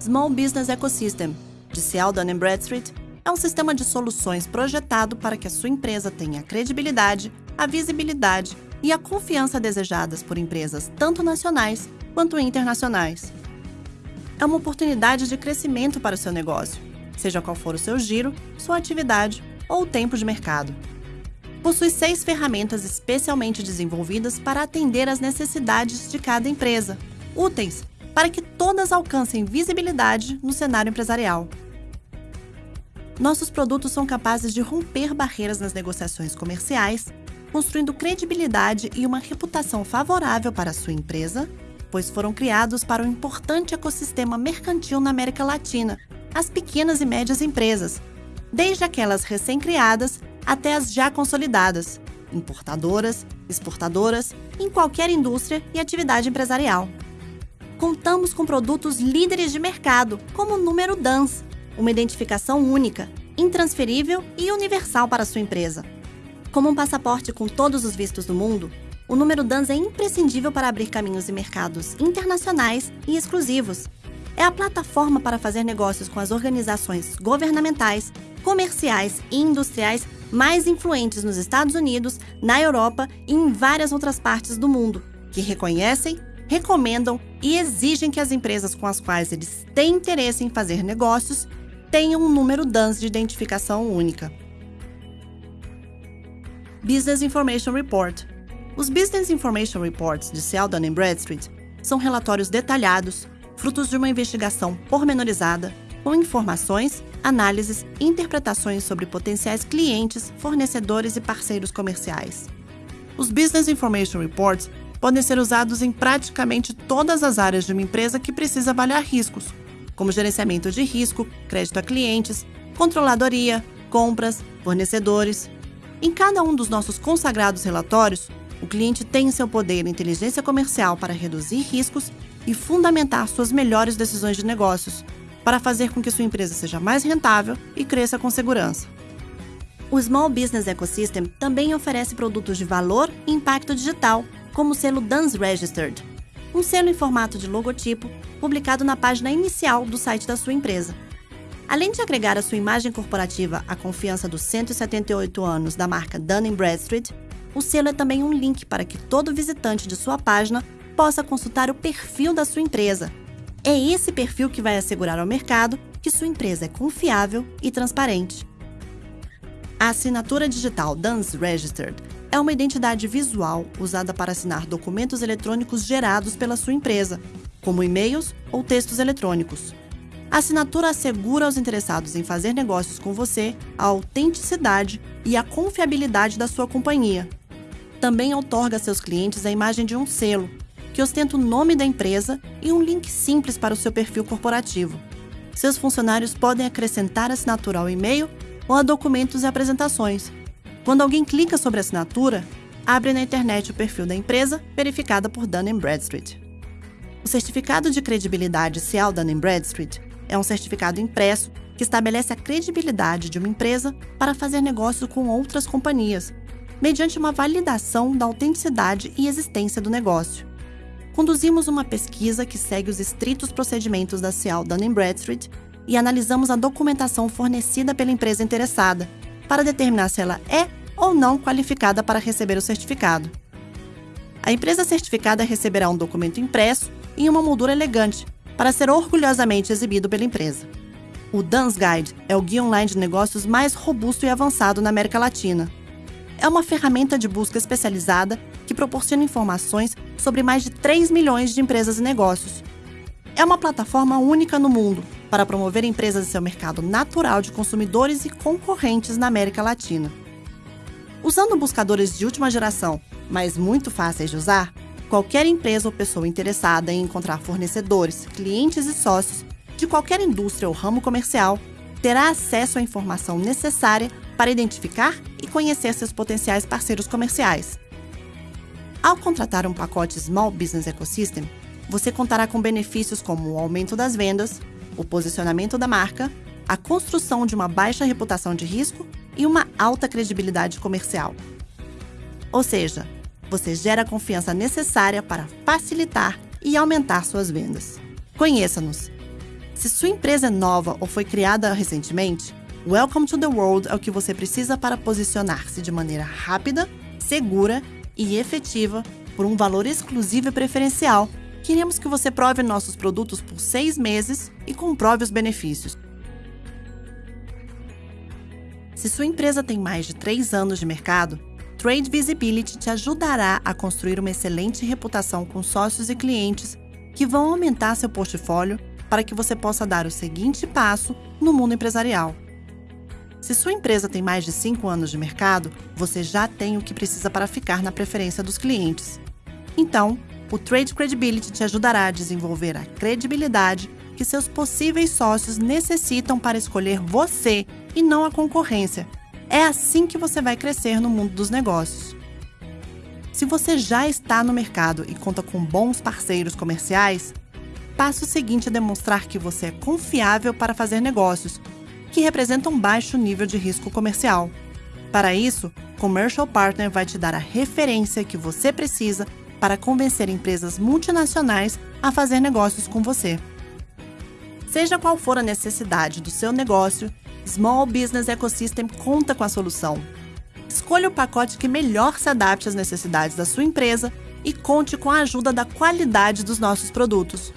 Small Business Ecosystem, de Dun Bradstreet, é um sistema de soluções projetado para que a sua empresa tenha a credibilidade, a visibilidade e a confiança desejadas por empresas tanto nacionais quanto internacionais. É uma oportunidade de crescimento para o seu negócio, seja qual for o seu giro, sua atividade ou o tempo de mercado. Possui seis ferramentas especialmente desenvolvidas para atender às necessidades de cada empresa, úteis para que todas alcancem visibilidade no cenário empresarial. Nossos produtos são capazes de romper barreiras nas negociações comerciais, construindo credibilidade e uma reputação favorável para a sua empresa, pois foram criados para um importante ecossistema mercantil na América Latina, as pequenas e médias empresas, desde aquelas recém-criadas até as já consolidadas, importadoras, exportadoras, em qualquer indústria e atividade empresarial. Contamos com produtos líderes de mercado, como o número DANS, uma identificação única, intransferível e universal para sua empresa. Como um passaporte com todos os vistos do mundo, o número DANS é imprescindível para abrir caminhos em mercados internacionais e exclusivos. É a plataforma para fazer negócios com as organizações governamentais, comerciais e industriais mais influentes nos Estados Unidos, na Europa e em várias outras partes do mundo, que reconhecem, recomendam e exigem que as empresas com as quais eles têm interesse em fazer negócios tenham um número DANS de identificação única. Business Information Report Os Business Information Reports de Seldon Bradstreet são relatórios detalhados, frutos de uma investigação pormenorizada, com informações, análises e interpretações sobre potenciais clientes, fornecedores e parceiros comerciais. Os Business Information Reports podem ser usados em praticamente todas as áreas de uma empresa que precisa avaliar riscos, como gerenciamento de risco, crédito a clientes, controladoria, compras, fornecedores. Em cada um dos nossos consagrados relatórios, o cliente tem em seu poder inteligência comercial para reduzir riscos e fundamentar suas melhores decisões de negócios, para fazer com que sua empresa seja mais rentável e cresça com segurança. O Small Business Ecosystem também oferece produtos de valor e impacto digital, como o selo DANS Registered, um selo em formato de logotipo publicado na página inicial do site da sua empresa. Além de agregar à sua imagem corporativa a confiança dos 178 anos da marca Dun Bradstreet, o selo é também um link para que todo visitante de sua página possa consultar o perfil da sua empresa. É esse perfil que vai assegurar ao mercado que sua empresa é confiável e transparente. A assinatura digital DUNS Registered é uma identidade visual usada para assinar documentos eletrônicos gerados pela sua empresa, como e-mails ou textos eletrônicos. A assinatura assegura aos interessados em fazer negócios com você a autenticidade e a confiabilidade da sua companhia. Também outorga a seus clientes a imagem de um selo, que ostenta o nome da empresa e um link simples para o seu perfil corporativo. Seus funcionários podem acrescentar assinatura ao e-mail ou a documentos e apresentações. Quando alguém clica sobre a assinatura, abre na internet o perfil da empresa, verificada por Dun Bradstreet. O certificado de credibilidade Cial Dun Bradstreet é um certificado impresso que estabelece a credibilidade de uma empresa para fazer negócio com outras companhias, mediante uma validação da autenticidade e existência do negócio. Conduzimos uma pesquisa que segue os estritos procedimentos da Cial Dun Bradstreet e analisamos a documentação fornecida pela empresa interessada para determinar se ela é ou não qualificada para receber o certificado. A empresa certificada receberá um documento impresso em uma moldura elegante para ser orgulhosamente exibido pela empresa. O Dance Guide é o guia online de negócios mais robusto e avançado na América Latina. É uma ferramenta de busca especializada que proporciona informações sobre mais de 3 milhões de empresas e negócios. É uma plataforma única no mundo para promover empresas em seu mercado natural de consumidores e concorrentes na América Latina. Usando buscadores de última geração, mas muito fáceis de usar, qualquer empresa ou pessoa interessada em encontrar fornecedores, clientes e sócios de qualquer indústria ou ramo comercial terá acesso à informação necessária para identificar e conhecer seus potenciais parceiros comerciais. Ao contratar um pacote Small Business Ecosystem, você contará com benefícios como o aumento das vendas, o posicionamento da marca, a construção de uma baixa reputação de risco e uma alta credibilidade comercial. Ou seja, você gera a confiança necessária para facilitar e aumentar suas vendas. Conheça-nos Se sua empresa é nova ou foi criada recentemente, Welcome to the World é o que você precisa para posicionar-se de maneira rápida, segura e efetiva por um valor exclusivo e preferencial. Queremos que você prove nossos produtos por seis meses e comprove os benefícios. Se sua empresa tem mais de três anos de mercado, Trade Visibility te ajudará a construir uma excelente reputação com sócios e clientes que vão aumentar seu portfólio para que você possa dar o seguinte passo no mundo empresarial. Se sua empresa tem mais de 5 anos de mercado, você já tem o que precisa para ficar na preferência dos clientes. Então, o Trade Credibility te ajudará a desenvolver a credibilidade que seus possíveis sócios necessitam para escolher você e não a concorrência. É assim que você vai crescer no mundo dos negócios. Se você já está no mercado e conta com bons parceiros comerciais, passo seguinte é demonstrar que você é confiável para fazer negócios, que representam baixo nível de risco comercial. Para isso, Commercial Partner vai te dar a referência que você precisa para convencer empresas multinacionais a fazer negócios com você. Seja qual for a necessidade do seu negócio, Small Business Ecosystem conta com a solução. Escolha o pacote que melhor se adapte às necessidades da sua empresa e conte com a ajuda da qualidade dos nossos produtos.